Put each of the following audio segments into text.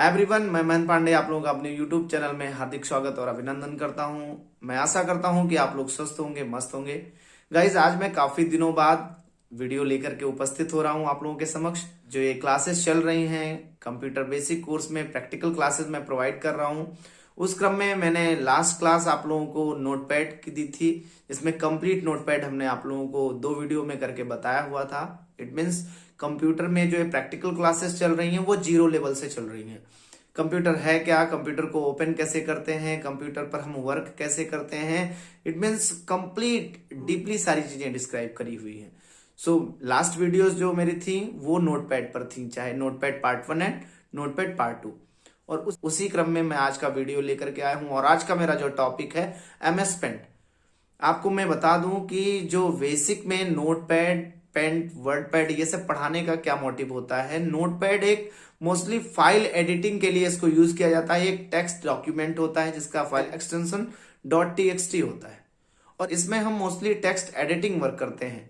Everyone मैं महन पांडे आप लोगों का अपने यूट्यूब चैनल में हार्दिक स्वागत और अभिनंदन करता हूँ। मैं आशा करता हूँ कि आप लोग स्वस्थ होंगे, मस्त होंगे। गाइज़ आज मैं काफ़ी दिनों बाद वीडियो लेकर के उपस्थित हो रहा हूँ आप लोगों के समक्ष। जो ये क्लासेस चल रही हैं कंप्यूटर बेसिक कोर्स में प्रैक्टिकल क्लासेस मैं प्रोवाइड कर रहा हूँ। उस क्रम में मैंने लास्ट क्लास आप लोगों को नोटपैड की दी थी, जिसमें कंप्लीट नोटपैड हमने आप लोगों को दो वीडियो में करके बताया हुआ था। इट मीन्स कंप्यूटर में जो है प्रैक्टिकल क्लासेस चल रही हैं वो ज़ीरो लेवल से चल रही हैं। कंप्यूटर है क्या? कंप्यूटर को ओपन कैसे करते हैं? कंप्यूटर पर हम वर्क कैसे करते हैं? इट मीन्स कंप्लीट डीपली सारी चीज़ें डिस्क्राइब करी हुई हैं। सो लास्ट वीडियोस जो मेरी थी वो नोटपैड पर थी चाहे notepad part one and notepad part two और उस, उसी क्रम में मैं आज का वीडियो लेकर के आया हूँ और आज का मेरा जो टॉपिक है एमएस पेंट आपको मैं बता दूँ कि जो बेसिक में नोटपैड पेंट वर्ड पैड ये सब पढ़ाने का क्या मोटिव होता है? नोट पैड एक मोस्टली फ़ाइल एडिटिंग के लिए इसको यूज़ किया जाता है। एक टेक्स्ट डॉक्यूमेंट होता है जिसका फ़ाइल एक्सटेंशन डॉट टी होता है। और इसमें हम मोस्टली टेक्स्ट एडिटिंग वर्क करते हैं।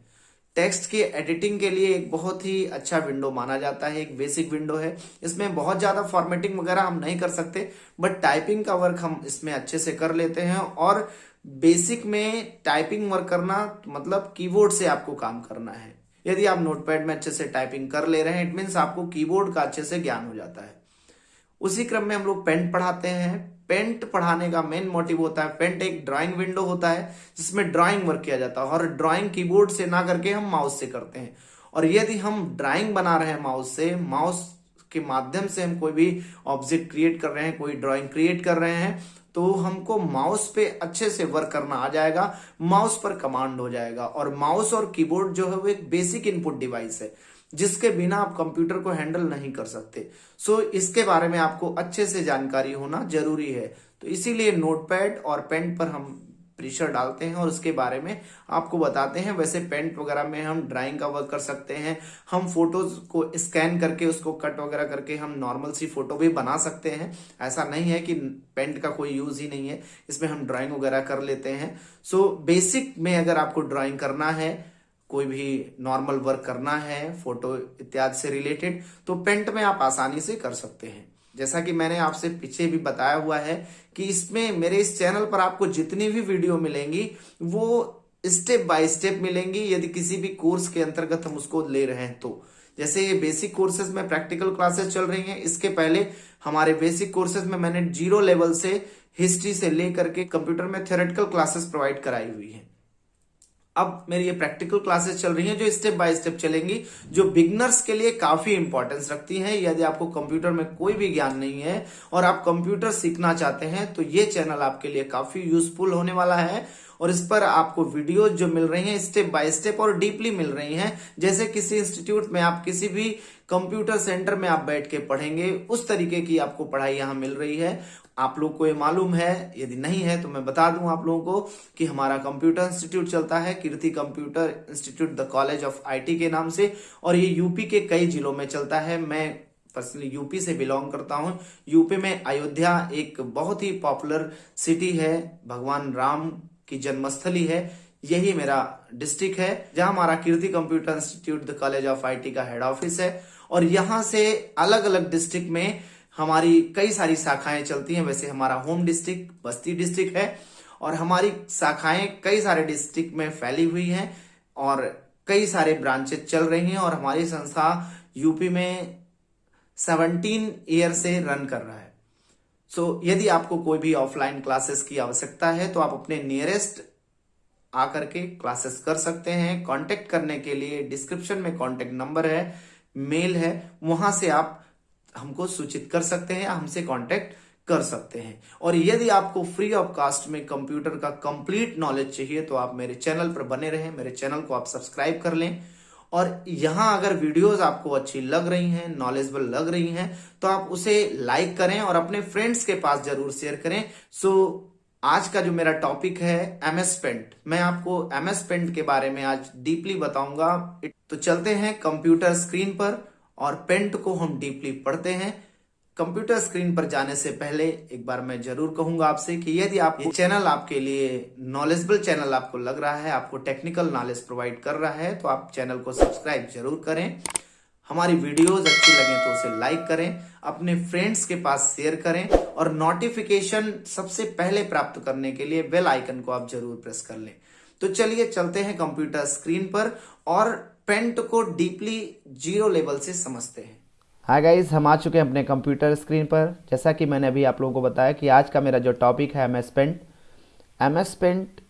टेक्स्ट की एडिटिंग के लिए एक बहुत ही अच्छा विंडो माना जाता है। एक बेसिक विंडो है। इसमें बहुत ज़्यादा फॉर्मेटिंग वगैरह हम नहीं कर सकते बट टाइपिंग का वर्क हम इसमें अच्छे से कर लेते हैं। और बेसिक में टाइपिंग वर्क करना मतलब कीबोर्ड से आपको काम करना है। यदि आप नोटपैड में अच्छे से टाइपिंग कर ले रहे हैं इट मीन्स आपको कीबोर्ड का अच्छे से ज्ञान हो जाता है। उसी क्रम में हम लोग पेंट पढ़ाते हैं। पेंट पढ़ाने का मेन मोटिव होता है, पेंट एक ड्राइंग विंडो होता है, जिसमें ड्राइंग वर्क किया जाता है और ड्राइंग कीबोर्ड से ना करके हम माउस से करते हैं। और यदि हम ड्राइंग बना रहे हैं माउस से माउस के माध्यम से हम कोई भी ऑब्जेक्ट क्रिएट कर रहे हैं, कोई ड्राइंग क्रिएट कर रहे हैं तो हमको माउस पे अच्छे से वर्क करना आ जाएगा माउस पर कमांड हो जाएगा और माउस और कीबोर्ड जो है वो एक बेसिक इनपुट डिवाइस है जिसके बिना आप कंप्यूटर को हैंडल नहीं कर सकते। सो so, इसके बारे में आपको अच्छे से जानकारी होना ज़रूरी है। तो इसीलिए नोटपैड और पेन पर हम प्रेशर डालते हैं और उसके बारे में आपको बताते हैं। वैसे पेंट वगैरह में हम ड्राइंग का वर्क कर सकते हैं। हम फ़ोटोज़ को स्कैन करके उसको कट वगैरह करके हम नॉर्मल सी फ़ोटो भी बना सकते हैं। ऐसा नहीं है कि पेंट का कोई यूज़ ही नहीं है। इसमें हम ड्राइंग वगैरह कर लेते हैं। सो so, बेसिक में अगर आपको ड्राइंग करना है कोई भी नॉर्मल वर्क करना है फ़ोटो इत्यादि से रिलेटेड तो पेंट में आप आसानी से कर सकते हैं। जैसा कि मैंने आपसे पीछे भी बताया हुआ है कि इसमें मेरे इस चैनल पर आपको जितनी भी वीडियो मिलेंगी, वो स्टेप बाय स्टेप मिलेंगी, यदि किसी भी कोर्स के अंतर्गत हम उसको ले रहे हैं तो। जैसे ये बेसिक कोर्सेज में प्रैक्टिकल क्लासेस चल रही हैं, इसके पहले हमारे बेसिक कोर्सेज में मैंने ज़ीरो लेवल से हिस्ट्री से लेकर के कंप्यूटर में थियोरेटिकल क्लासेस प्रोवाइड कराई हुई है। अब मेरी ये प्रैक्टिकल क्लासेस चल रही हैं जो स्टेप बाय स्टेप चलेंगी, जो बिगनर्स के लिए काफ़ी इंपॉर्टेंस रखती हैं। यदि आपको कंप्यूटर में कोई भी ज्ञान नहीं है और आप कंप्यूटर सीखना चाहते हैं तो ये चैनल आपके लिए काफ़ी यूजफुल होने वाला है। और इस पर आपको वीडियो जो मिल रही हैं स्टेप बाय स्टेप और डीपली मिल रही हैं। जैसे किसी इंस्टीट्यूट में आप किसी भी कंप्यूटर सेंटर में आप बैठ के पढ़ेंगे, उस तरीके की आपको पढ़ाई यहाँ मिल रही है। आप लोग को ये मालूम है, यदि नहीं है तो मैं बता दूँ आप लोगों को कि हमारा कंप्यूटर इंस्टीट्यूट चलता है, Kirti computer institute, the college of IT के नाम से, और ये यूपी के कई जिलों में चलता है। मैं पर्सनली यूपी से बिलोंग करता हूँ। यूपी में अयोध्या एक बहुत ही पॉपुलर सिटी है, भगवान राम की जन्मस्थली है, यही मेरा डिस्ट्रिक्ट है, जहाँ हमारा Kirti computer institute, the college of IT का हेड ऑफ़िस है। और यहाँ से अलग अलग डिस्ट्रिक्ट में हमारी कई सारी शाखाएँ चलती हैं। वैसे हमारा होम डिस्ट्रिक्ट बस्ती डिस्ट्रिक्ट है और हमारी शाखाएँ कई सारे डिस्ट्रिक्ट में फैली हुई हैं और कई सारे ब्रांचेस चल रही हैं और हमारी संस्था यूपी में 17 ईयर से रन कर रहा है। सो so, यदि आपको कोई भी ऑफलाइन क्लासेस की आवश्यकता है तो आप अपने नियरेस्ट आकर के क्लासेस कर सकते हैं। कांटेक्ट करने के लिए डिस्क्रिप्शन में कांटेक्ट नंबर है। मेल है, वहाँ से आप हमको सूचित कर सकते हैं हमसे कांटेक्ट कर सकते हैं। और यदि आपको फ्री ऑफ़ कास्ट में कंप्यूटर का कंप्लीट नॉलेज चाहिए तो आप मेरे चैनल पर बने रहें, मेरे चैनल को आप सब्सक्राइब कर लें। और यहाँ अगर वीडियोस आपको अच्छी लग रही हैं नॉलेजेबल लग रही हैं तो आप उसे लाइक करें और अपने फ्रेंड्स के पास ज़रूर शेयर करें। सो आज का जो मेरा टॉपिक है एमएस पेंट मैं आपको एमएस पेंट के बारे में आज डीपली बताऊँगा। तो चलते हैं कंप्यूटर स्क्रीन पर और पेंट को हम डीपली पढ़ते हैं। कंप्यूटर स्क्रीन पर जाने से पहले एक बार मैं ज़रूर कहूँगा आपसे कि यदि आप ये चैनल आपके लिए नॉलेजेबल चैनल आपको लग रहा है आपको टेक्निकल नॉलेज प्रोवाइड कर रहा है तो आप चैनल को सब्सक्राइब ज़रूर करें। हमारी वीडियोस अच्छी लगे तो उसे लाइक करें, अपने फ्रेंड्स के पास शेयर करें और नोटिफिकेशन सबसे पहले प्राप्त करने के लिए बेल आइकन को आप ज़रूर प्रेस कर लें। तो चलिए चलते हैं कंप्यूटर स्क्रीन पर और पेंट को डीपली ज़ीरो लेवल से समझते हैं। हाय गाइस हम आ चुके हैं अपने कंप्यूटर स्क्रीन पर। जैसा कि मैंने अभी आप लोगों को बताया कि आज का मेरा जो टॉपिक है M S paint M S paint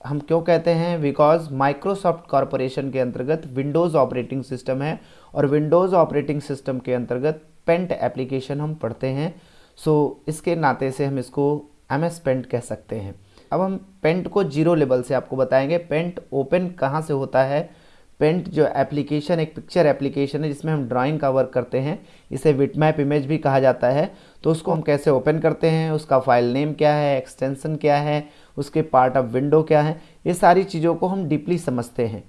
हम क्यों कहते हैं? बिकॉज़ माइक्रोसॉफ्ट कॉरपोरेशन के अंतर्गत विंडोज़ ऑपरेटिंग सिस्टम है और विंडोज़ ऑपरेटिंग सिस्टम के अंतर्गत पेंट एप्लीकेशन हम पढ़ते हैं। सो इसके नाते से हम इसको एम एस पेंट कह सकते हैं। अब हम पेंट को ज़ीरो लेवल से आपको बताएँगे। पेंट ओपन कहाँ से होता है? पेंट जो एप्लीकेशन एक पिक्चर एप्लीकेशन है, जिसमें हम ड्राइंग का वर्क करते हैं। इसे विटमैप इमेज भी कहा जाता है। तो उसको हम कैसे ओपन करते हैं? उसका फ़ाइल नेम क्या है? एक्सटेंशन क्या है? उसके पार्ट ऑफ़ विंडो क्या है? ये सारी चीज़ों को हम डीपली समझते हैं।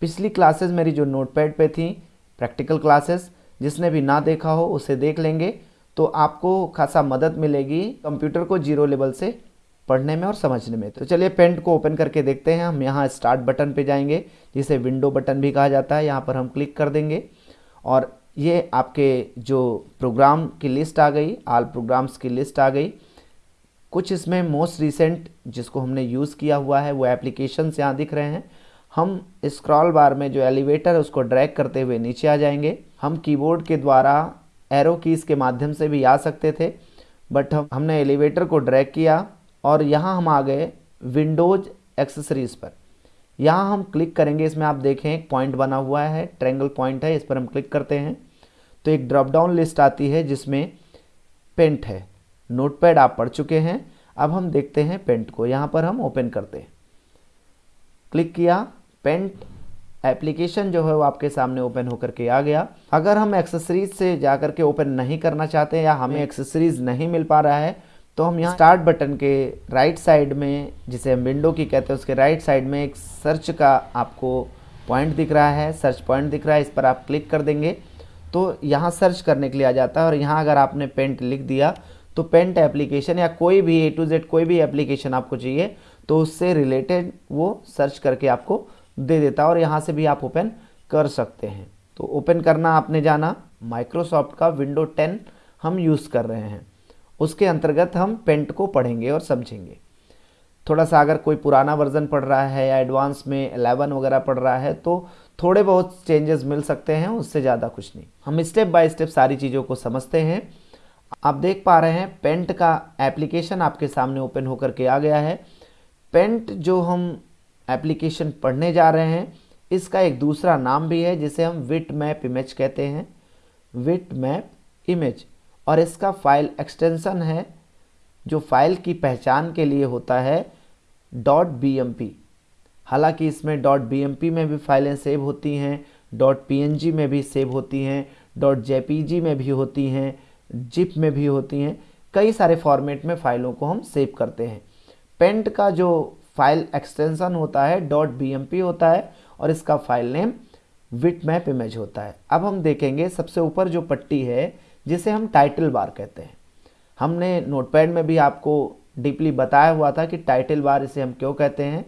पिछली क्लासेस मेरी जो नोटपैड पे थी प्रैक्टिकल क्लासेस, जिसने भी ना देखा हो उसे देख लेंगे तो आपको खासा मदद मिलेगी कंप्यूटर को ज़ीरो लेवल से पढ़ने में और समझने में। तो चलिए पेंट को ओपन करके देखते हैं। हम यहाँ स्टार्ट बटन पे जाएँगे, जिसे विंडो बटन भी कहा जाता है। यहाँ पर हम क्लिक कर देंगे और ये आपके जो प्रोग्राम की लिस्ट आ गई, आल प्रोग्राम्स की लिस्ट आ गई। कुछ इसमें मोस्ट रिसेंट जिसको हमने यूज़ किया हुआ है, वो एप्लीकेशन यहाँ दिख रहे हैं। हम स्क्रॉल बार में जो एलिवेटर है, उसको ड्रैग करते हुए नीचे आ जाएँगे। हम कीबोर्ड के द्वारा एरो कीज़ के माध्यम से भी आ सकते थे बट हम, हमने एलिवेटर को ड्रैग किया और यहाँ हम आ गए विंडोज़ एक्सेसरीज पर। यहाँ हम क्लिक करेंगे, इसमें आप देखें एक पॉइंट बना हुआ है ट्रेंगल पॉइंट है, इस पर हम क्लिक करते हैं। तो एक ड्रॉप डाउन लिस्ट आती है, जिसमें पेंट है। नोटपैड आप पढ़ चुके हैं। अब हम देखते हैं पेंट को। यहाँ पर हम ओपन करते हैं। क्लिक किया। पेंट एप्लीकेशन जो है वो आपके सामने ओपन होकर के आ गया। अगर हम एक्सेसरीज से जाकर के ओपन नहीं करना चाहते या हमें एक्सेसरीज नहीं मिल पा रहा है तो हम यहाँ स्टार्ट बटन के राइट साइड में जिसे हम विंडो की कहते हैं उसके राइट साइड में एक सर्च का आपको पॉइंट दिख रहा है। सर्च पॉइंट दिख रहा है इस पर आप क्लिक कर देंगे। तो यहाँ सर्च करने के लिए आ जाता है और यहाँ अगर आपने पेंट लिख दिया तो पेंट एप्लीकेशन या कोई भी ए टू जेड कोई भी एप्लीकेशन आपको चाहिए तो उससे रिलेटेड वो सर्च करके आपको दे देता है और यहाँ से भी आप ओपन कर सकते हैं। तो ओपन करना आपने जाना माइक्रोसॉफ्ट का विंडो 10 हम यूज़ कर रहे हैं। उसके अंतर्गत हम पेंट को पढ़ेंगे और समझेंगे। थोड़ा सा अगर कोई पुराना वर्जन पढ़ रहा है या एडवांस में एलेवन वगैरह पढ़ रहा है तो थोड़े बहुत चेंजेस मिल सकते हैं, उससे ज़्यादा कुछ नहीं। हम स्टेप बाय स्टेप सारी चीज़ों को समझते हैं। आप देख पा रहे हैं पेंट का एप्लीकेशन आपके सामने ओपन होकर के आ गया है। पेंट जो हम एप्लीकेशन पढ़ने जा रहे हैं। इसका एक दूसरा नाम भी है, जिसे हम विट मैप इमेज कहते हैं। Bitmap image. और इसका फ़ाइल एक्सटेंशन है, जो फ़ाइल की पहचान के लिए होता है. डॉट बी हालाँकि इसमें. डॉट बीएमपी में भी फाइलें सेव होती हैं डॉट पीएनजी में भी सेव होती हैं डॉट जेपीजी में भी होती हैं जिप में भी होती हैं। कई सारे फॉर्मेट में फ़ाइलों को हम सेव करते हैं। पेंट का जो फ़ाइल एक्सटेंशन होता है, डॉट बी होता है और इसका file name bitmap image होता है। अब हम देखेंगे सबसे ऊपर जो पट्टी है, जिसे हम टाइटल बार कहते हैं। हमने नोटपैड में भी आपको डीपली बताया हुआ था कि टाइटल बार इसे हम क्यों कहते हैं।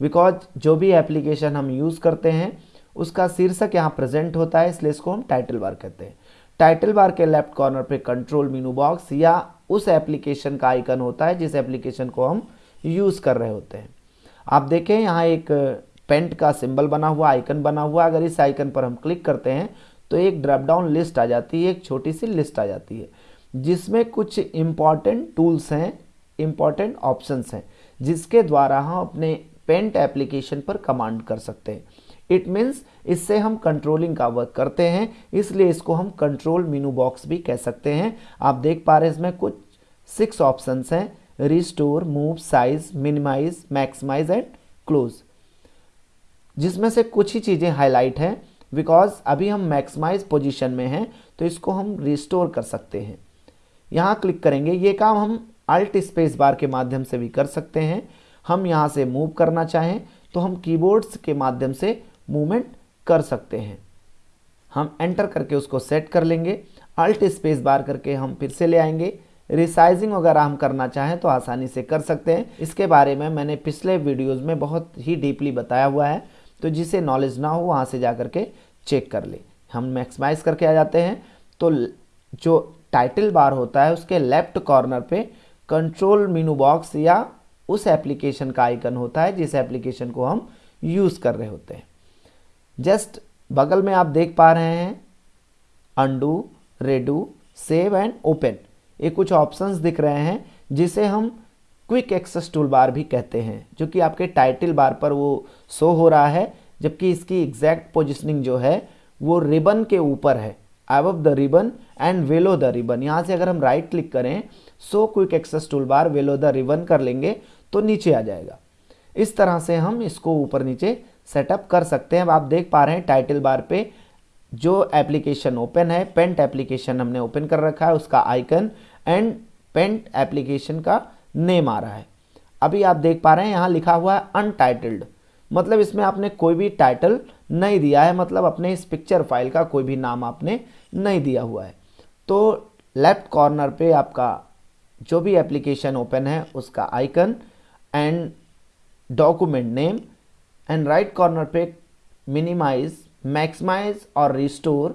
बिकॉज़ जो भी एप्लीकेशन हम यूज़ करते हैं, उसका शीर्षक यहाँ प्रेजेंट होता है, इसलिए इसको हम टाइटल बार कहते हैं। टाइटल बार के लेफ़्ट कॉर्नर पे कंट्रोल मीनू बॉक्स या उस एप्लीकेशन का आइकन होता है, जिस एप्लीकेशन को हम यूज़ कर रहे होते हैं। आप देखें, यहाँ एक पेंट का सिंबल बना हुआ, आइकन बना हुआ, अगर इस आइकन पर हम क्लिक करते हैं तो एक ड्रॉप डाउन लिस्ट आ जाती है, एक छोटी सी लिस्ट आ जाती है, जिसमें कुछ इंपॉर्टेंट टूल्स हैं इंपॉर्टेंट ऑप्शंस हैं, जिसके द्वारा हम अपने पेंट एप्लीकेशन पर कमांड कर सकते हैं। इट मीन्स इससे हम कंट्रोलिंग का वर्क करते हैं, इसलिए इसको हम कंट्रोल मीनू बॉक्स भी कह सकते हैं। आप देख पा रहे हैं इसमें कुछ सिक्स ऑप्शंस हैं। Restore move size minimize maximize and close जिसमें से कुछ ही चीज़ें हाईलाइट हैं बिकॉज़ अभी हम मैक्सिमाइज पोजीशन में हैं तो इसको हम रिस्टोर कर सकते हैं। यहाँ क्लिक करेंगे, ये काम हम अल्ट स्पेस बार के माध्यम से भी कर सकते हैं। हम यहाँ से मूव करना चाहें तो हम कीबोर्ड्स के माध्यम से मूवमेंट कर सकते हैं। हम एंटर करके उसको सेट कर लेंगे। अल्ट स्पेस बार करके हम फिर से ले आएँगे। रिसाइजिंग अगर हम करना चाहें तो आसानी से कर सकते हैं। इसके बारे में मैंने पिछले वीडियोज़ में बहुत ही डीपली बताया हुआ है तो जिसे नॉलेज ना हो वहाँ से जा कर के चेक कर ले। हम मैक्सिमाइज करके आ जाते हैं। तो जो टाइटल बार होता है उसके लेफ़्ट कॉर्नर पे कंट्रोल मीनू बॉक्स या उस एप्लीकेशन का आइकन होता है, जिस एप्लीकेशन को हम यूज़ कर रहे होते हैं। जस्ट बगल में आप देख पा रहे हैं undo redo save and open ये कुछ ऑप्शंस दिख रहे हैं, जिसे हम क्विक एक्सेस टूल बार भी कहते हैं, जो कि आपके टाइटल बार पर वो शो हो रहा है, जबकि इसकी एग्जैक्ट पोजिशनिंग जो है, वो रिबन के ऊपर है अब the ribbon and below the ribbon यहाँ से अगर हम राइट right क्लिक करें so quick access tool bar below the ribbon कर लेंगे तो नीचे आ जाएगा। इस तरह से हम इसको ऊपर नीचे सेटअप कर सकते हैं। अब आप देख पा रहे हैं टाइटल बार पे जो एप्लीकेशन ओपन है पेंट एप्लीकेशन हमने ओपन कर रखा है, उसका आइकन एंड पेंट एप्लीकेशन का नेम आ रहा है। अभी आप देख पा रहे हैं, यहाँ लिखा हुआ है अनटाइटल्ड मतलब इसमें आपने कोई भी टाइटल नहीं दिया है मतलब अपने इस पिक्चर फ़ाइल का कोई भी नाम आपने नहीं दिया हुआ है। तो लेफ़्ट कॉर्नर पे आपका जो भी एप्लीकेशन ओपन है, उसका icon and document name and right corner पे मिनिमाइज मैक्सिमाइज और रिस्टोर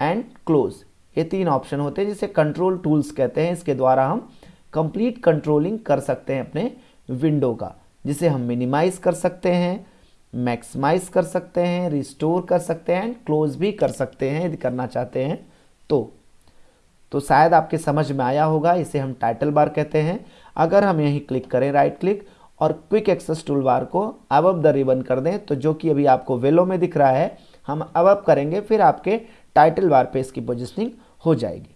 एंड क्लोज ये तीन ऑप्शन होते हैं जिसे कंट्रोल टूल्स कहते हैं। इसके द्वारा हम कंप्लीट कंट्रोलिंग कर सकते हैं अपने विंडो का, जिसे हम मिनिमाइज कर सकते हैं मैक्सिमाइज कर सकते हैं रिस्टोर कर सकते हैं एंड क्लोज भी कर सकते हैं, यदि करना चाहते हैं तो। तो शायद आपके समझ में आया होगा, इसे हम टाइटल बार कहते हैं। अगर हम यहीं क्लिक करें राइट क्लिक और क्विक एक्सेस टूल बार को अब अब द रिबन कर दें तो जो कि अभी आपको वेलो में दिख रहा है हम अब करेंगे, फिर आपके टाइटल बार पे इसकी पोजिशनिंग हो जाएगी।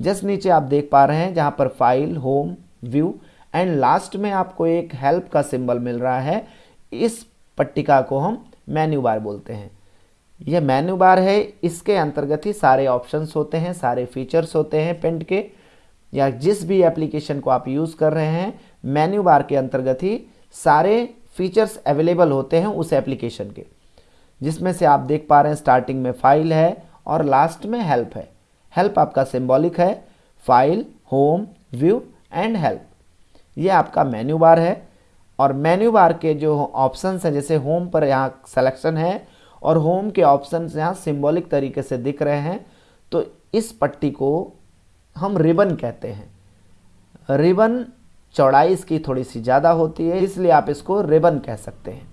जस्ट नीचे आप देख पा रहे हैं, जहाँ पर file home view and last में आपको एक हेल्प का सिंबल मिल रहा है। इस पट्टिका को हम मेन्यू बार बोलते हैं। यह मेन्यू बार है, इसके अंतर्गत ही सारे ऑप्शंस होते हैं, सारे फीचर्स होते हैं पेंट के। या जिस भी एप्लीकेशन को आप यूज़ कर रहे हैं मेन्यू बार के अंतर्गत ही सारे फीचर्स अवेलेबल होते हैं उस एप्लीकेशन के। जिसमें से आप देख पा रहे हैं स्टार्टिंग में फ़ाइल है और लास्ट में हेल्प है। हेल्प आपका सिंबॉलिक है। File home view and help ये आपका मेन्यू बार है। और मेन्यू बार के जो ऑप्शंस हैं, जैसे होम पर यहाँ सिलेक्शन है और होम के ऑप्शंस यहाँ सिंबॉलिक तरीके से दिख रहे हैं तो इस पट्टी को हम रिबन कहते हैं। रिबन चौड़ाई इसकी थोड़ी सी ज़्यादा होती है, इसलिए आप इसको रिबन कह सकते हैं।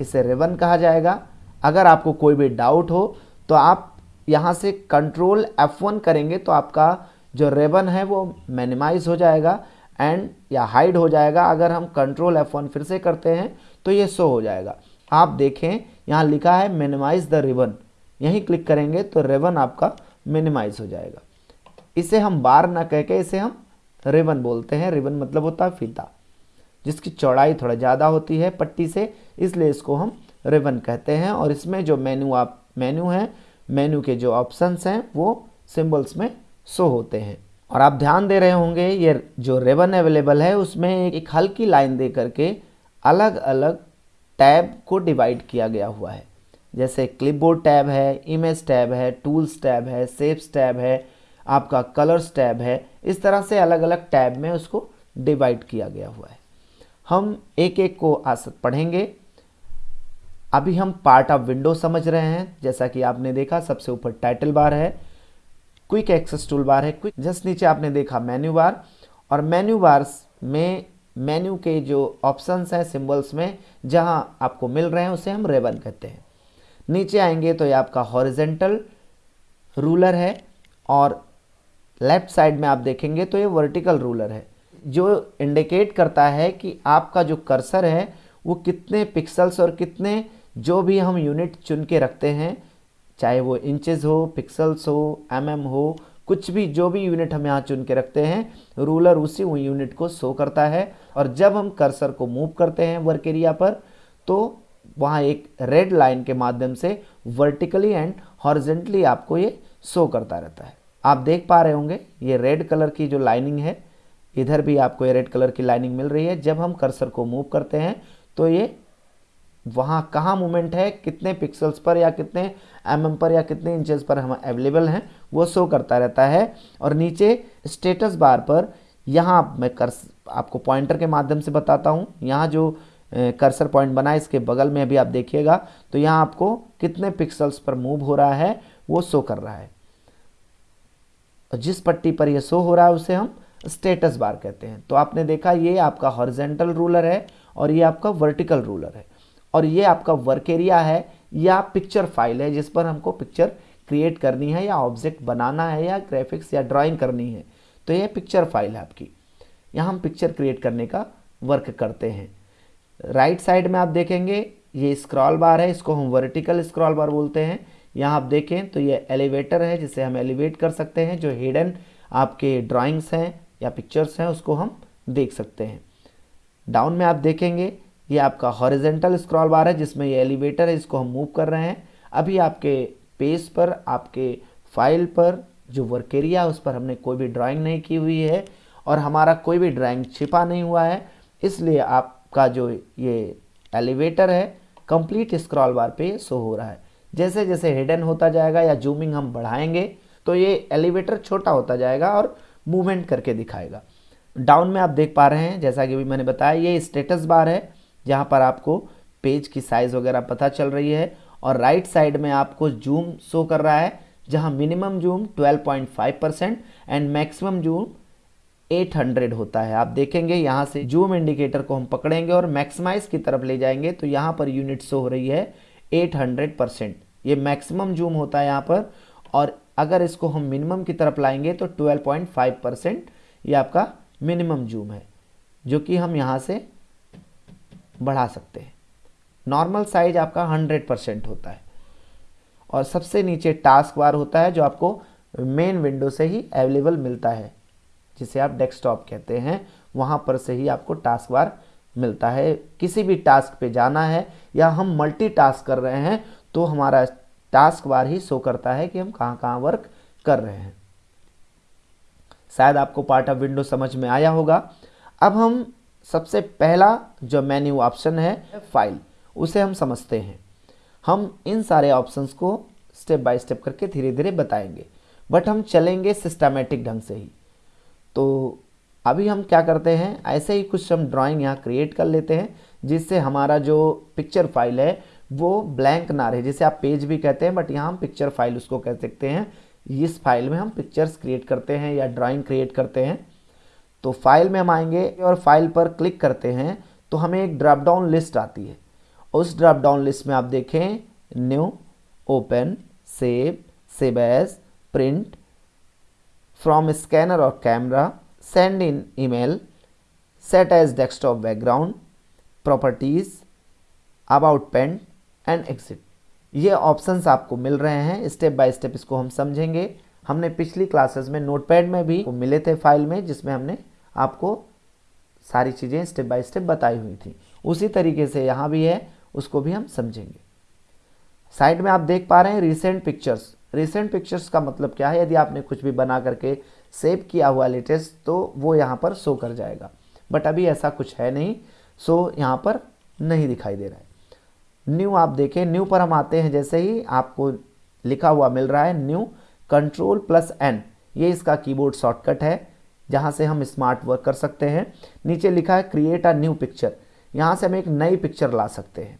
इसे रिबन कहा जाएगा। अगर आपको कोई भी डाउट हो तो आप यहाँ से कंट्रोल F1 करेंगे तो आपका जो रेबन है वो मिनिमाइज हो जाएगा एंड या हाइड हो जाएगा। अगर हम कंट्रोल F1 फिर से करते हैं तो ये शो हो जाएगा। आप देखें, यहाँ लिखा है मिनिमाइज द रिबन। यहीं क्लिक करेंगे तो रेबन आपका मिनिमाइज हो जाएगा। इसे हम बार ना कह के इसे हम रिबन बोलते हैं। रिबन मतलब होता है फीता। जिसकी चौड़ाई थोड़ा ज़्यादा होती है पट्टी से, इसलिए इसको हम रिबन कहते हैं। और इसमें जो मेन्यू आप मेन्यू है मेन्यू के जो ऑप्शंस हैं, वो सिंबल्स में शो होते हैं। और आप ध्यान दे रहे होंगे, ये जो रेबन अवेलेबल है, उसमें एक हल्की लाइन दे करके अलग अलग टैब को डिवाइड किया गया हुआ है। जैसे क्लिपबोर्ड टैब है इमेज टैब है टूल्स टैब है सेव्स टैब है, आपका कलर्स टैब है, इस तरह से अलग अलग टैब में उसको डिवाइड किया गया हुआ है। हम एक एक को आस पढ़ेंगे। अभी हम पार्ट ऑफ़ विंडो समझ रहे हैं। जैसा कि आपने देखा, सबसे ऊपर टाइटल बार है क्विक एक्सेस टूल बार है क्विक जस्ट नीचे आपने देखा मेन्यू बार और मेन्यू बार में मेन्यू के जो ऑप्शंस हैं सिंबल्स में, जहाँ आपको मिल रहे हैं, उसे हम रेबन कहते हैं। नीचे आएँगे तो ये आपका हॉरिजेंटल रूलर है और लेफ़्ट साइड में आप देखेंगे तो ये वर्टिकल रूलर है। जो इंडिकेट करता है कि आपका जो कर्सर है, वो कितने पिक्सल्स और कितने जो भी हम यूनिट चुन के रखते हैं, चाहे वो इंचेस हो पिक्सल्स हो एमएम mm हो, कुछ भी जो भी यूनिट हम यहाँ चुन के रखते हैं रूलर उसी यूनिट को शो करता है। और जब हम कर्सर को मूव करते हैं वर्क एरिया पर तो वहाँ एक रेड लाइन के माध्यम से वर्टिकली एंड हॉर्जेंटली आपको ये शो करता रहता है। आप देख पा रहे होंगे, ये रेड कलर की जो लाइनिंग है इधर भी आपको ये रेड कलर की लाइनिंग मिल रही है। जब हम कर्सर को मूव करते हैं तो ये वहाँ कहाँ मूवमेंट है, कितने पिक्सल्स पर या कितने एम mm पर या कितने इंचेस पर हम अवेलेबल हैं, वो शो करता रहता है। और नीचे स्टेटस बार पर यहाँ मैं कर आपको पॉइंटर के माध्यम से बताता हूँ। यहाँ जो कर्सर पॉइंट बना है, इसके बगल में अभी आप देखिएगा तो यहाँ आपको कितने पिक्सल्स पर मूव हो रहा है, वो शो कर रहा है। और जिस पट्टी पर यह शो हो रहा है, उसे हम स्टेटस बार कहते हैं। तो आपने देखा, ये आपका हॉरिजेंटल रूलर है और ये आपका वर्टिकल रूलर है। और ये आपका वर्क एरिया है या पिक्चर फ़ाइल है, जिस पर हमको पिक्चर क्रिएट करनी है या ऑब्जेक्ट बनाना है या ग्राफिक्स या ड्राइंग करनी है। तो ये पिक्चर फ़ाइल है आपकी। यहाँ हम पिक्चर क्रिएट करने का वर्क करते हैं। राइट right साइड में आप देखेंगे, ये स्क्रॉल बार है, इसको हम वर्टिकल स्क्रॉल बार बोलते हैं। यहाँ आप देखें तो ये एलिवेटर है, जिसे हम एलिवेट कर सकते हैं, जो हिडन आपके ड्राइंग्स हैं। या पिक्चर्स हैं, उसको हम देख सकते हैं। डाउन में आप देखेंगे, ये आपका हॉरिजेंटल स्क्रॉल बार है, जिसमें ये एलिवेटर है, इसको हम मूव कर रहे हैं। अभी आपके पेज पर, आपके फ़ाइल पर जो वर्क एरिया है उस पर हमने कोई भी ड्राइंग नहीं की हुई है और हमारा कोई भी ड्राइंग छिपा नहीं हुआ है। इसलिए आपका जो ये एलिवेटर है कंप्लीट स्क्रॉल बार पे शो हो रहा है। जैसे जैसे हिडन होता जाएगा या जूमिंग हम बढ़ाएँगे तो ये एलिवेटर छोटा होता जाएगा और मूवमेंट करके दिखाएगा। डाउन में आप देख पा रहे हैं, जैसा कि अभी मैंने बताया, ये स्टेटस बार है, जहाँ पर आपको पेज की साइज़ वगैरह पता चल रही है, और राइट साइड में आपको जूम शो कर रहा है, जहाँ minimum zoom 12.5 percent and maximum zoom 800 होता है। आप देखेंगे, यहाँ से जूम इंडिकेटर को हम पकड़ेंगे और मैक्सिमाइज की तरफ़ ले जाएँगे तो यहाँ पर यूनिट शो हो रही है 800 परसेंट ये मैक्सिमम जूम होता है यहाँ पर, और अगर इसको हम मिनिमम की तरफ़ लाएँगे तो 12.5 परसेंट ये आपका मिनिमम जूम है, जो कि हम यहाँ से बढ़ा सकते हैं। नॉर्मल साइज़ आपका 100 परसेंट होता है। और सबसे नीचे टास्क बार होता है जो आपको मेन विंडो से ही अवेलेबल मिलता है, जिसे आप डेस्कटॉप कहते हैं। वहाँ पर से ही आपको टास्क बार मिलता है। किसी भी टास्क पे जाना है या हम मल्टी टास्क कर रहे हैं तो हमारा टास्क बार ही शो करता है कि हम कहाँ कहाँ वर्क कर रहे हैं। शायद आपको पार्ट ऑफ़ विंडो समझ में आया होगा। अब हम सबसे पहला जो मेन्यू ऑप्शन है फ़ाइल उसे हम समझते हैं। हम इन सारे ऑप्शंस को स्टेप बाय स्टेप करके धीरे धीरे बताएँगे बट हम चलेंगे सिस्टमेटिक ढंग से ही। तो अभी हम क्या करते हैं, ऐसे ही कुछ हम ड्राइंग यहाँ क्रिएट कर लेते हैं, जिससे हमारा जो पिक्चर फ़ाइल है वो ब्लैंक ना रहे, जिसे आप पेज भी कहते हैं बट यहाँ हम पिक्चर फ़ाइल उसको कह सकते हैं। इस फ़ाइल में हम पिक्चर्स क्रिएट करते हैं या ड्राइंग क्रिएट करते हैं। तो फ़ाइल में हम आएँगे और फ़ाइल पर क्लिक करते हैं तो हमें एक ड्रॉप डाउन लिस्ट आती है। उस ड्रॉप डाउन लिस्ट में आप देखें new open save save as print from scanner और camera send in email set as desktop background properties about paint and exit ये ऑप्शंस आपको मिल रहे हैं। स्टेप बाय स्टेप इसको हम समझेंगे। हमने पिछली क्लासेस में नोटपैड में भी मिले थे फ़ाइल में, जिसमें हमने आपको सारी चीज़ें स्टेप बाय स्टेप बताई हुई थी। उसी तरीके से यहाँ भी है, उसको भी हम समझेंगे। साइड में आप देख पा रहे हैं रिसेंट पिक्चर्स रिसेंट पिक्चर्स का मतलब क्या है? यदि आपने कुछ भी बना करके सेव किया हुआ लेटेस्ट तो वो यहाँ पर शो कर जाएगा। बट अभी ऐसा कुछ है नहीं सो यहाँ पर नहीं दिखाई दे रहा है। न्यू आप देखें, न्यू पर हम आते हैं, जैसे ही आपको लिखा हुआ मिल रहा है, न्यू कंट्रोल प्लस एन ये इसका कीबोर्ड शॉर्टकट है, जहाँ से हम स्मार्ट वर्क कर सकते हैं। नीचे लिखा है क्रिएट अ न्यू पिक्चर यहाँ से हम एक नई पिक्चर ला सकते हैं।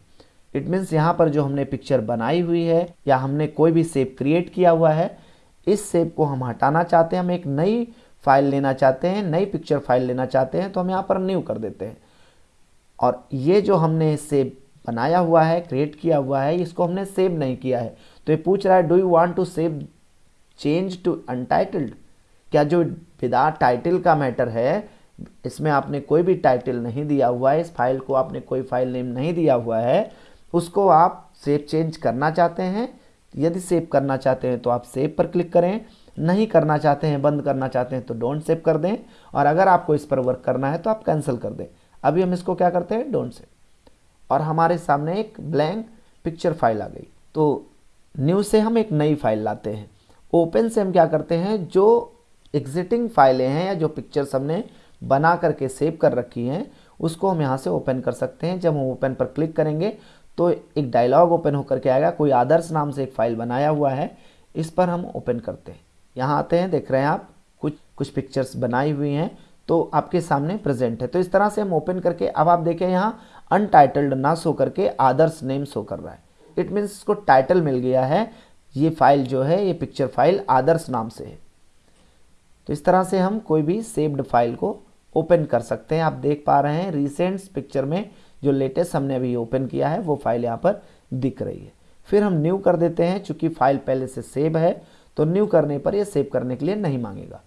इट मीन्स यहाँ पर जो हमने पिक्चर बनाई हुई है, या हमने कोई भी सेप क्रिएट किया हुआ है, इस सेप को हम हटाना चाहते हैं, हम एक नई फ़ाइल लेना चाहते हैं, नई पिक्चर फ़ाइल लेना चाहते हैं तो हम यहाँ पर न्यू कर देते हैं। और ये जो हमने सेव बनाया हुआ है क्रिएट किया हुआ है, इसको हमने सेव नहीं किया है। तो ये पूछ रहा है do you want to save change to untitled क्या जो विदा टाइटल का मैटर है, इसमें आपने कोई भी टाइटल नहीं दिया हुआ है, इस फ़ाइल को आपने कोई फ़ाइल नेम नहीं दिया हुआ है, उसको आप सेव चेंज करना चाहते हैं। यदि सेव करना चाहते हैं तो आप सेव पर क्लिक करें। नहीं करना चाहते हैं, बंद करना चाहते हैं तो डोंट सेव कर दें। और अगर आपको इस पर वर्क करना है तो आप कैंसिल कर दें। अभी हम इसको क्या करते हैं? डोंट सेव और हमारे सामने एक ब्लैंक पिक्चर फ़ाइल आ गई। तो न्यू से हम एक नई फ़ाइल लाते हैं। ओपन से हम क्या करते हैं? जो एग्जिटिंग फाइलें हैं या जो पिक्चर्स हमने बना करके सेव कर रखी हैं, उसको हम यहाँ से ओपन कर सकते हैं। जब हम ओपन पर क्लिक करेंगे तो एक डायलॉग ओपन होकर के आएगा। कोई आदर्श नाम से एक फ़ाइल बनाया हुआ है, इस पर हम ओपन करते हैं। यहाँ आते हैं, देख रहे हैं आप, कुछ कुछ पिक्चर्स बनाई हुई हैं तो आपके सामने प्रेजेंट है। तो इस तरह से हम ओपन करके, अब आप देखें यहाँ अनटाइटल्ड ना शो करके आदर्श नेम शो कर रहा है। इट मीन्स इसको टाइटल मिल गया है। ये फ़ाइल जो है, ये पिक्चर फ़ाइल आदर्श नाम से है। तो इस तरह से हम कोई भी सेव्ड फ़ाइल को ओपन कर सकते हैं। आप देख पा रहे हैं रिसेंट पिक्चर में जो लेटेस्ट हमने अभी ओपन किया है, वो फ़ाइल यहाँ पर दिख रही है। फिर हम न्यू कर देते हैं, चूँकि फ़ाइल पहले से सेव है तो न्यू करने पर ये सेव करने के लिए नहीं मांगेगा।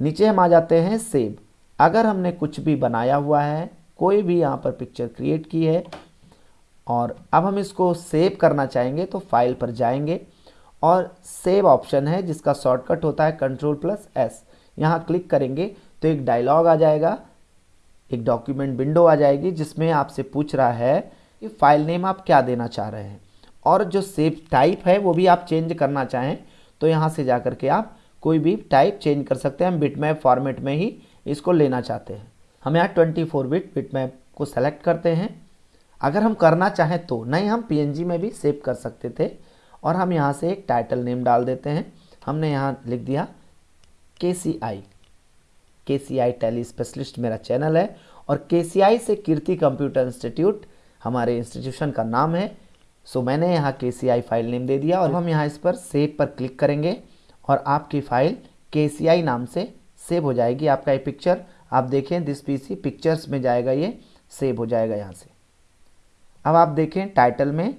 नीचे हम आ जाते हैं सेव अगर हमने कुछ भी बनाया हुआ है कोई भी यहाँ पर पिक्चर क्रिएट की है और अब हम इसको सेव करना चाहेंगे तो फ़ाइल पर जाएँगे और सेव ऑप्शन है जिसका शॉर्टकट होता है कंट्रोल प्लस एस यहाँ क्लिक करेंगे तो एक डायलॉग आ जाएगा, एक डॉक्यूमेंट विंडो आ जाएगी जिसमें आपसे पूछ रहा है कि फ़ाइल नेम आप क्या देना चाह रहे हैं। और जो सेव टाइप है वो भी आप चेंज करना चाहें तो यहाँ से जा के आप कोई भी टाइप चेंज कर सकते हैं। हम बिटमैप फॉर्मेट में ही इसको लेना चाहते हैं। हम यहाँ ट्वेंटी फोर बिट बिटमैप को सेलेक्ट करते हैं। अगर हम करना चाहें तो नहीं, हम पीएनजी में भी सेव कर सकते थे और हम यहाँ से एक टाइटल नेम डाल देते हैं। हमने यहाँ लिख दिया K C I K C I tally specialist मेरा चैनल है और के सी आई से कीर्ति कंप्यूटर इंस्टीट्यूट हमारे इंस्टीट्यूशन का नाम है। सो मैंने यहाँ के सी आई फ़ाइल नेम दे दिया और हम यहाँ इस पर सेव पर क्लिक करेंगे और आपकी फ़ाइल के सी आई नाम से सेव हो जाएगी। आपका ये पिक्चर आप देखें दिस पी सी पिक्चर्स में जाएगा, ये सेव हो जाएगा यहाँ से। अब आप देखें टाइटल में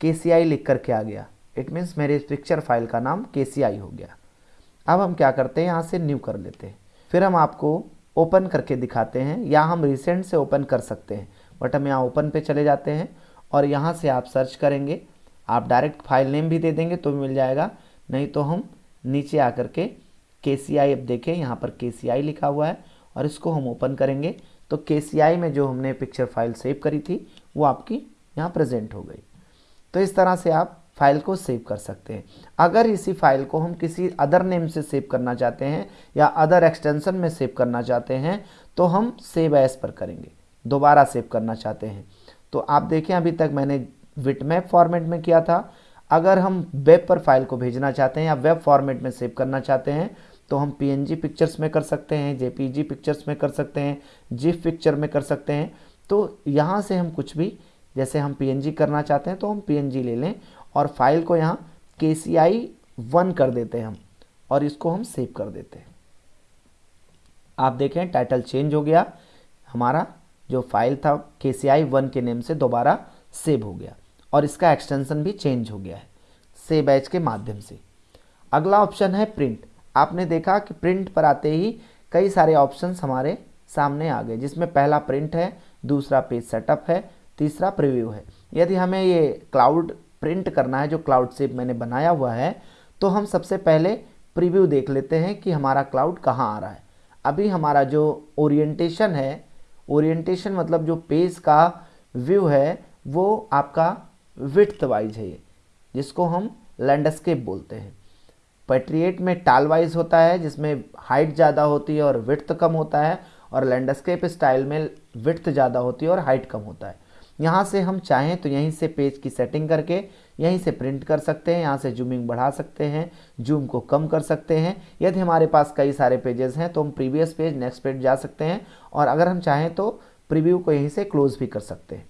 के लिख करके आ गया। इट मीन्स मेरे पिक्चर फ़ाइल का नाम के हो गया। अब हम क्या करते हैं, यहाँ से न्यू कर लेते हैं। फिर हम आपको ओपन करके दिखाते हैं। या हम रिसेंट से ओपन कर सकते हैं। बट हम यहाँ ओपन पे चले जाते हैं और यहाँ से आप सर्च करेंगे। आप डायरेक्ट फ़ाइल नेम भी दे देंगे तो भी मिल जाएगा। नहीं तो हम नीचे आकर के के सी आई अब देखें, यहाँ पर के सी आई लिखा हुआ है। और इसको हम ओपन करेंगे तो के में जो हमने पिक्चर फ़ाइल सेव करी थी, वो आपकी यहाँ प्रेजेंट हो गई। तो इस तरह से आप फ़ाइल को सेव कर सकते हैं। अगर इसी फ़ाइल को हम किसी अदर नेम से सेव करना चाहते हैं, या अदर एक्सटेंशन में सेव करना चाहते हैं तो हम सेव एस पर करेंगे। दोबारा सेव करना चाहते हैं। तो आप देखें, अभी तक मैंने विटमैप फॉर्मेट में किया था। अगर हम वेब पर फ़ाइल को भेजना चाहते हैं, या वेब फॉर्मेट में सेव करना चाहते हैं तो हम पी पिक्चर्स में कर सकते हैं जे पिक्चर्स में कर सकते हैं जिफ पिक्चर में कर सकते हैं। तो यहाँ से हम कुछ भी, जैसे हम PNG करना चाहते हैं तो हम पी ले लें और फ़ाइल को यहाँ के सी आई वन कर देते हैं हम और इसको हम सेव कर देते हैं। आप देखें टाइटल चेंज हो गया, हमारा जो फ़ाइल था के सी आई वन के नेम से दोबारा सेव हो गया और इसका एक्सटेंशन भी चेंज हो गया है सेव बैच के माध्यम से। अगला ऑप्शन है प्रिंट आपने देखा कि प्रिंट पर आते ही कई सारे ऑप्शंस हमारे सामने आ गए, जिसमें पहला प्रिंट है, दूसरा पेज सेटअप है, तीसरा प्रीव्यू है। यदि हमें ये क्लाउड प्रिंट करना है, जो क्लाउड सेप मैंने बनाया हुआ है तो हम सबसे पहले प्रीव्यू देख लेते हैं कि हमारा क्लाउड कहाँ आ रहा है। अभी हमारा जो ओरिएंटेशन है ओरिएंटेशन मतलब जो पेज का व्यू है, वो आपका विथ वाइज है जिसको हम लैंडस्केप बोलते हैं। पेट्रिएट में टाल वाइज होता है, जिसमें हाइट ज़्यादा होती है और विथ कम होता है, और लैंडस्केप स्टाइल में विथ ज़्यादा होती है और हाइट कम होता है। यहाँ से हम चाहें तो यहीं से पेज की सेटिंग करके, यहीं से प्रिंट कर सकते हैं, यहाँ से जूमिंग बढ़ा सकते हैं जूम को कम कर सकते हैं। यदि हमारे पास कई सारे पेजेस हैं तो हम प्रीवियस पेज नेक्स्ट पेज जा सकते हैं, और अगर हम चाहें तो प्रीव्यू को यहीं से क्लोज भी कर सकते हैं।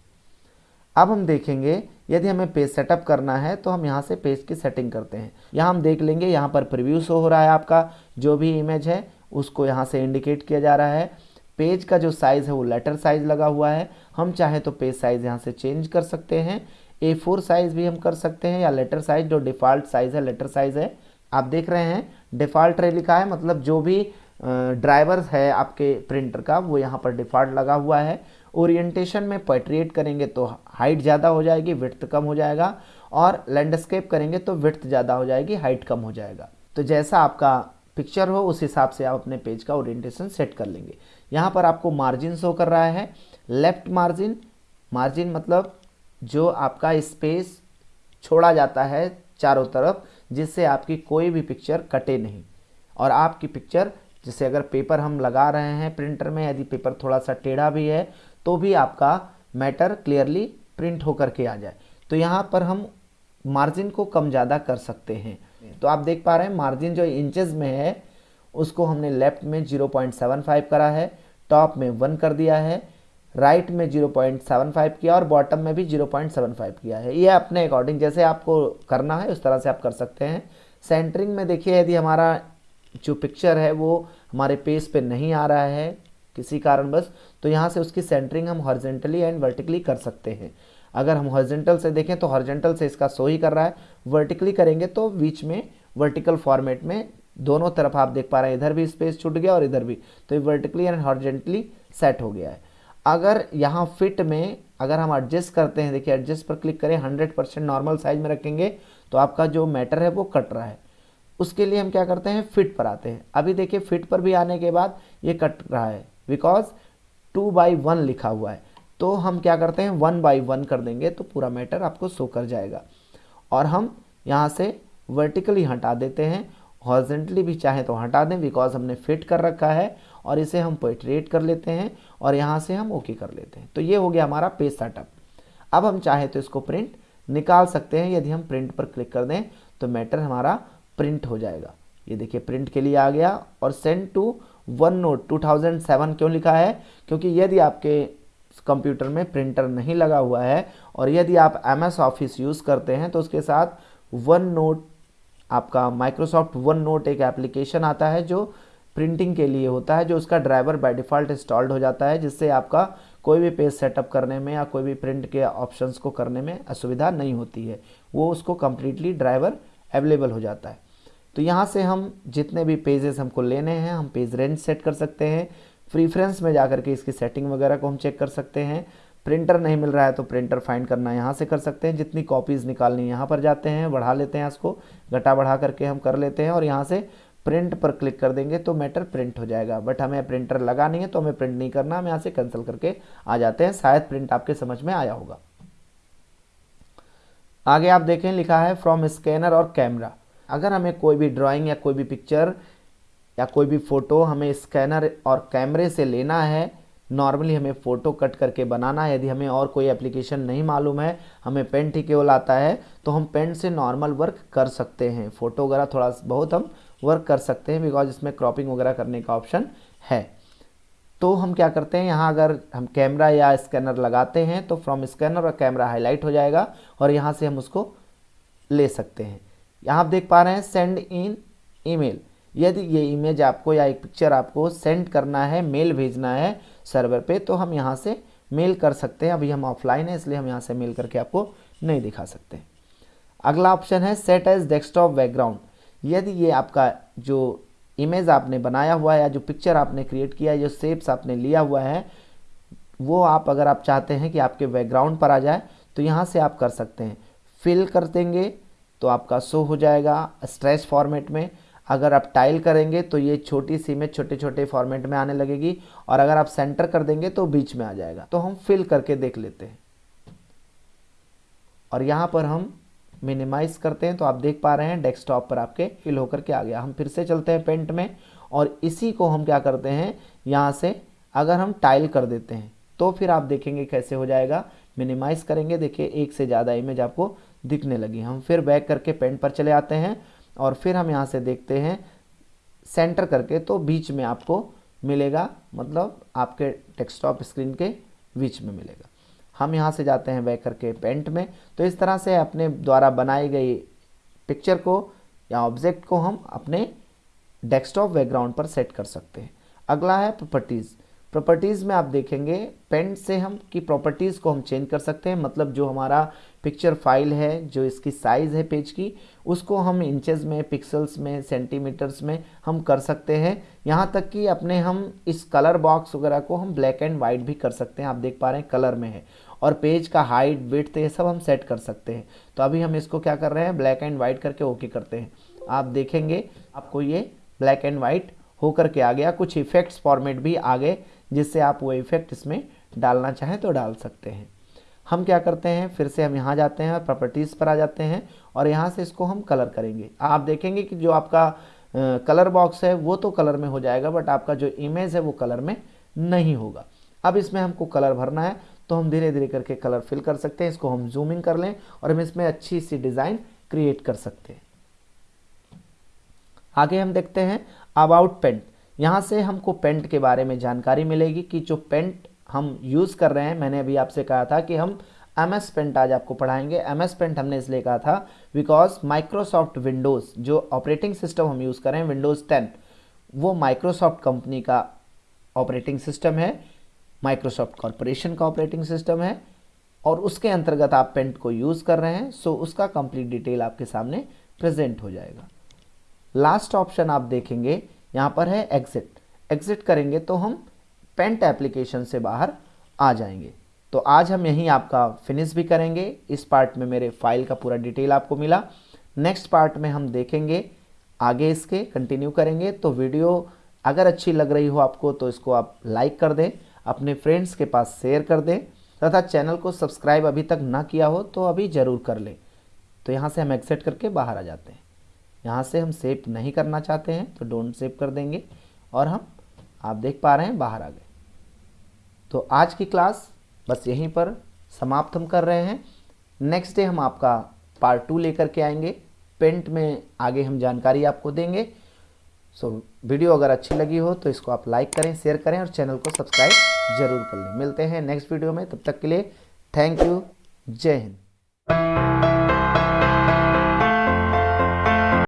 अब हम देखेंगे यदि हमें पेज सेटअप करना है तो हम यहाँ से पेज की सेटिंग करते हैं। यहाँ हम देख लेंगे, यहाँ पर प्रिव्यू शो हो रहा है आपका, जो भी इमेज है, उसको यहाँ से इंडिकेट किया जा रहा है। पेज का जो साइज़ है, वो लेटर साइज़ लगा हुआ है। हम चाहें तो पेज साइज़ यहाँ से चेंज कर सकते हैं। ए फोर साइज़ भी हम कर सकते हैं, या लेटर साइज़ जो डिफ़ॉल्ट साइज़ है लेटर साइज़ है। आप देख रहे हैं डिफ़ॉल्ट रे लिखा है मतलब जो भी ड्राइवर है आपके प्रिंटर का, वो यहाँ पर डिफ़ॉल्ट लगा हुआ है। ओरिएंटेशन में पेट्रिएट करेंगे तो हाइट ज़्यादा हो जाएगी विथ कम हो जाएगा और लैंडस्केप करेंगे तो विथ ज़्यादा हो जाएगी, हाइट कम हो जाएगा। तो जैसा आपका पिक्चर हो, उस हिसाब से आप अपने पेज का ओरिएंटेशन सेट कर लेंगे। यहाँ पर आपको मार्जिन शो कर रहा है। लेफ़्ट मार्जिन मार्जिन मतलब जो आपका स्पेस छोड़ा जाता है चारों तरफ़, जिससे आपकी कोई भी पिक्चर कटे नहीं। और आपकी पिक्चर, जैसे अगर पेपर हम लगा रहे हैं प्रिंटर में, यदि पेपर थोड़ा सा टेढ़ा भी है तो भी आपका मैटर क्लियरली प्रिंट होकर के आ जाए। तो यहाँ पर हम मार्जिन को कम ज़्यादा कर सकते हैं। तो आप देख पा रहे हैं मार्जिन जो इंचेस में है उसको हमने लेफ़्ट में 0.75 करा है टॉप में वन कर दिया है राइट में 0.75 किया और बॉटम में भी 0.75 किया है। ये अपने अकॉर्डिंग जैसे आपको करना है उस तरह से आप कर सकते हैं। सेंटरिंग में देखिए यदि हमारा जो पिक्चर है वो हमारे पेज पे नहीं आ रहा है किसी कारणवश तो यहाँ से उसकी सेंटरिंग हम हॉर्जेंटली एंड वर्टिकली कर सकते हैं। अगर हम हॉर्जेंटल से देखें तो हॉर्जेंटल से इसका सो ही कर रहा है। वर्टिकली करेंगे तो बीच में वर्टिकल फॉर्मेट में दोनों तरफ़ आप देख पा रहे हैं, इधर भी स्पेस छूट गया और इधर भी। तो ये वर्टिकली एंड हॉर्जेंटली सेट हो गया है। अगर यहाँ फिट में अगर हम एडजस्ट करते हैं, देखिए एडजस्ट पर क्लिक करें हंड्रेड परसेंट नॉर्मल साइज़ में रखेंगे तो आपका जो मैटर है वो कट रहा है। उसके लिए हम क्या करते हैं फिट पर आते हैं। अभी देखिए फिट पर भी आने के बाद ये कट रहा है। बिकॉज़ टू बाई वन लिखा हुआ है तो हम क्या करते हैं, वन बाई वन कर देंगे तो पूरा मैटर आपको सो कर जाएगा। और हम यहाँ से वर्टिकली हटा देते हैं हॉर्जेंटली भी चाहे तो हटा दें बिकॉज़ हमने फिट कर रखा है, और इसे हम पोइट्रेट कर लेते हैं, और यहाँ से हम ओके कर लेते हैं। तो ये हो गया हमारा पेज सेटअप अब हम चाहे तो इसको प्रिंट निकाल सकते हैं, यदि हम प्रिंट पर क्लिक कर दें तो मैटर हमारा प्रिंट हो जाएगा। ये देखिए प्रिंट के लिए आ गया, और सेंड टू वन नोट 2007 क्यों लिखा है? क्योंकि यदि आपके कंप्यूटर में प्रिंटर नहीं लगा हुआ है और यदि आप एम एस ऑफ़िस यूज़ करते हैं तो उसके साथ वन नोट, आपका माइक्रोसॉफ्ट वन नोट एक एप्लीकेशन आता है जो प्रिंटिंग के लिए होता है, जो उसका ड्राइवर बाय डिफ़ॉल्ट इंस्टॉल्ड हो जाता है, जिससे आपका कोई भी पेज सेटअप करने में या कोई भी प्रिंट के ऑप्शंस को करने में असुविधा नहीं होती है। वो उसको कम्प्लीटली ड्राइवर अवेलेबल हो जाता है। तो यहाँ से हम जितने भी पेजेस हमको लेने हैं, हम पेज रेंज सेट कर सकते हैं। प्रीफ्रेंस में जाकर के इसकी सेटिंग वगैरह को हम चेक कर सकते हैं। प्रिंटर नहीं मिल रहा है तो प्रिंटर फाइंड करना यहाँ से कर सकते हैं। जितनी कॉपीज़ निकालनी यहाँ पर जाते हैं, बढ़ा लेते हैं इसको, घटा बढ़ा करके हम कर लेते हैं और यहाँ से प्रिंट पर क्लिक कर देंगे तो मैटर प्रिंट हो जाएगा। बट हमें प्रिंटर लगा नहीं है तो हमें प्रिंट नहीं करना। हम यहाँ से कैंसिल करके आ जाते हैं। शायद प्रिंट आपके समझ में आया होगा। आगे आप देखें, लिखा है फ्रॉम स्कैनर और कैमरा अगर हमें कोई भी ड्राइंग या कोई भी पिक्चर या कोई भी फ़ोटो हमें स्कैनर और कैमरे से लेना है नॉर्मली हमें फ़ोटो कट करके बनाना है। यदि हमें और कोई एप्लीकेशन नहीं मालूम है, हमें पेंट ही केवल आता है तो हम पेंट से नॉर्मल वर्क कर सकते हैं। फ़ोटो वगैरह थोड़ा बहुत हम वर्क कर सकते हैं बिकॉज़ इसमें क्रॉपिंग वगैरह करने का ऑप्शन है। तो हम क्या करते हैं, यहाँ अगर हम कैमरा या स्कैनर लगाते हैं तो फ्रॉम स्कैनर और कैमरा हाईलाइट हो जाएगा और यहाँ से हम उसको ले सकते हैं। यहाँ आप देख पा रहे हैं सेंड इन ईमेल यदि ये इमेज आपको या एक पिक्चर आपको सेंड करना है मेल भेजना है सर्वर पे तो हम यहाँ से मेल कर सकते हैं। अभी हम ऑफलाइन है, इसलिए हम यहाँ से मेल करके आपको नहीं दिखा सकते। अगला ऑप्शन है सेट एज डेस्कटॉप बैकग्राउंड यदि ये आपका जो इमेज आपने बनाया हुआ है या जो पिक्चर आपने क्रिएट किया है, जो सेप्स आपने लिया हुआ है, वो आप अगर आप चाहते हैं कि आपके बैकग्राउंड पर आ जाए तो यहाँ से आप कर सकते हैं। फिल कर देंगे तो आपका शो हो जाएगा स्ट्रेस फॉर्मेट में। अगर आप टाइल करेंगे तो ये छोटी सी में छोटे छोटे फॉर्मेट में आने लगेगी और अगर आप सेंटर कर देंगे तो बीच में आ जाएगा। तो हम फिल करके देख लेते हैं। और यहाँ पर हम मिनिमाइज करते हैं तो आप देख पा रहे हैं डेस्कटॉप पर आपके फिल होकर के आ गया। हम फिर से चलते हैं पेंट में और इसी को हम क्या करते हैं, यहाँ से अगर हम टाइल कर देते हैं तो फिर आप देखेंगे कैसे हो जाएगा। मिनिमाइज करेंगे, देखिए, एक से ज़्यादा इमेज आपको दिखने लगी। हम फिर बैक करके पेंट पर चले आते हैं और फिर हम यहाँ से देखते हैं सेंटर करके तो बीच में आपको मिलेगा मतलब आपके डेस्कटॉप स्क्रीन के बीच में मिलेगा। हम यहाँ से जाते हैं बैक करके पेंट में। तो इस तरह से अपने द्वारा बनाई गई पिक्चर को या ऑब्जेक्ट को हम अपने डेस्कटॉप बैकग्राउंड पर सेट कर सकते हैं। अगला है प्रॉपर्टीज़। प्रॉपर्टीज़ में आप देखेंगे पेंट से हम, की प्रॉपर्टीज़ को हम चेंज कर सकते हैं मतलब जो हमारा पिक्चर फ़ाइल है, जो इसकी साइज़ है पेज की, उसको हम इंचेस में पिक्सल्स में सेंटीमीटर्स में हम कर सकते हैं। यहाँ तक कि अपने हम इस कलर बॉक्स वगैरह को हम ब्लैक एंड वाइट भी कर सकते हैं, आप देख पा रहे हैं कलर में है। और पेज का हाइट विथ ये सब हम सेट कर सकते हैं। तो अभी हम इसको क्या कर रहे हैं ब्लैक एंड वाइट करके ओके करते हैं। आप देखेंगे, आपको ये ब्लैक एंड वाइट होकर के आ गया। कुछ इफेक्ट्स फॉर्मेट भी आ गए जिससे आप वो इफ़ेक्ट इसमें डालना चाहें तो डाल सकते हैं। हम क्या करते हैं? फिर से हम यहाँ जाते हैं प्रॉपर्टीज़ पर आ जाते हैं और यहाँ से इसको हम कलर करेंगे। आप देखेंगे कि जो आपका कलर बॉक्स है, वो तो कलर में हो जाएगा बट आपका जो इमेज है वो कलर में नहीं होगा। अब इसमें हमको कलर भरना है तो हम धीरे धीरे करके कलर फिल कर सकते हैं। इसको हम जूमिंग कर लें और हम इसमें अच्छी सी डिज़ाइन क्रिएट कर सकते हैं। आगे हम देखते हैं। About paint. यहाँ से हमको पेंट के बारे में जानकारी मिलेगी कि जो पेंट हम यूज़ कर रहे हैं, मैंने अभी आपसे कहा था कि हम एम एस पेंट आज आपको पढ़ाएँगे। एम एस पेंट हमने इसलिए कहा था बिकॉज़ माइक्रोसॉफ्ट विंडोज़ जो ऑपरेटिंग सिस्टम हम यूज़ कर रहे हैं विंडोज़ टेन वो माइक्रोसॉफ्ट कंपनी का ऑपरेटिंग सिस्टम है माइक्रोसॉफ्ट कॉरपोरेशन का ऑपरेटिंग सिस्टम है और उसके अंतर्गत आप पेंट को यूज़ कर रहे हैं सो उसका कंप्लीट डिटेल आपके सामने प्रेजेंट हो जाएगा। लास्ट ऑप्शन आप देखेंगे, यहाँ पर है एग्जिट एग्जिट करेंगे तो हम पेंट एप्लीकेशन से बाहर आ जाएँगे. तो आज हम यहीं आपका फिनिश भी करेंगे. इस पार्ट में मेरे फ़ाइल का पूरा डिटेल आपको मिला. नेक्स्ट पार्ट में हम देखेंगे, आगे इसके कंटिन्यू करेंगे. तो वीडियो अगर अच्छी लग रही हो आपको तो इसको आप लाइक कर दें, अपने फ्रेंड्स के पास शेयर कर दें, तथा चैनल को सब्सक्राइब अभी तक ना किया हो तो अभी ज़रूर कर लें. तो यहाँ से हम एक्सेप्ट करके बाहर आ जाते हैं. यहाँ से हम सेव नहीं करना चाहते हैं तो डोंट सेव कर देंगे और हम, आप देख पा रहे हैं बाहर आ गए। तो आज की क्लास बस यहीं पर समाप्त हम कर रहे हैं। नेक्स्ट डे हम आपका पार्ट टू लेकर के आएँगे। पेंट में आगे हम जानकारी आपको देंगे। सो वीडियो अगर अच्छी लगी हो तो इसको आप लाइक करें, शेयर करें और चैनल को सब्सक्राइब ज़रूर कर लें। मिलते हैं नेक्स्ट वीडियो में। तब तक के लिए थैंक यू। जय हिंद।